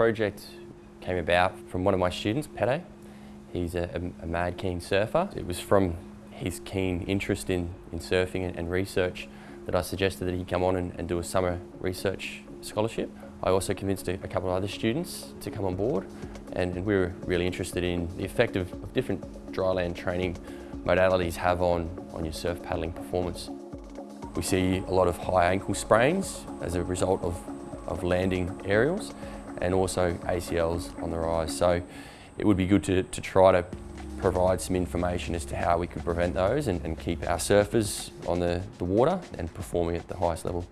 project came about from one of my students, Pete. He's a, a, mad keen surfer. It was from his keen interest in, in surfing and, and research that I suggested that he come on and, and do a summer research scholarship. I also convinced a, a, couple of other students to come on board and, and we were really interested in the effect of, of different dryland training modalities have on, on your surf paddling performance. We see a lot of high ankle sprains as a result of, of landing aerials and also ACLs on the rise. So it would be good to, to try to provide some information as to how we could prevent those and, and keep our surfers on the, the water and performing at the highest level.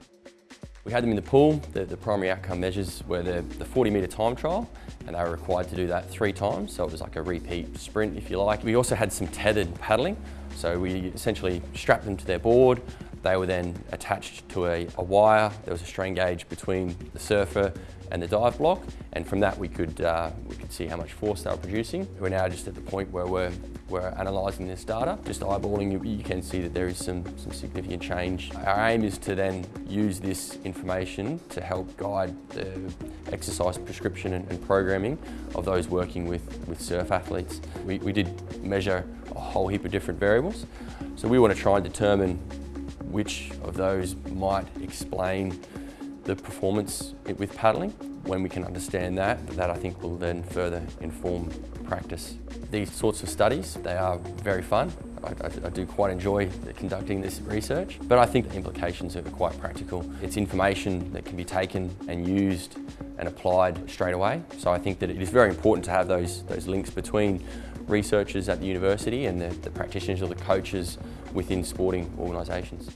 We had them in the pool. The, the primary outcome measures were the, the 40 metre time trial and they were required to do that three times, so it was like a repeat sprint if you like. We also had some tethered paddling, so we essentially strapped them to their board, they were then attached to a, a, wire. There was a strain gauge between the surfer and the dive block, and from that we could uh, we could see how much force they were producing. We're now just at the point where we're we're analysing this data. Just eyeballing, you, can see that there is some some significant change. Our aim is to then use this information to help guide the exercise prescription and, and programming of those working with with surf athletes. We, we did measure a whole heap of different variables, so we want to try and determine which of those might explain the performance with paddling. When we can understand that, that I think will then further inform practice. These sorts of studies, they are very fun. I, I, I, do quite enjoy conducting this research, but I think the implications are quite practical. It's information that can be taken and used and applied straight away. So I think that it is very important to have those, those links between researchers at the university and the, the practitioners or the coaches within sporting organisations.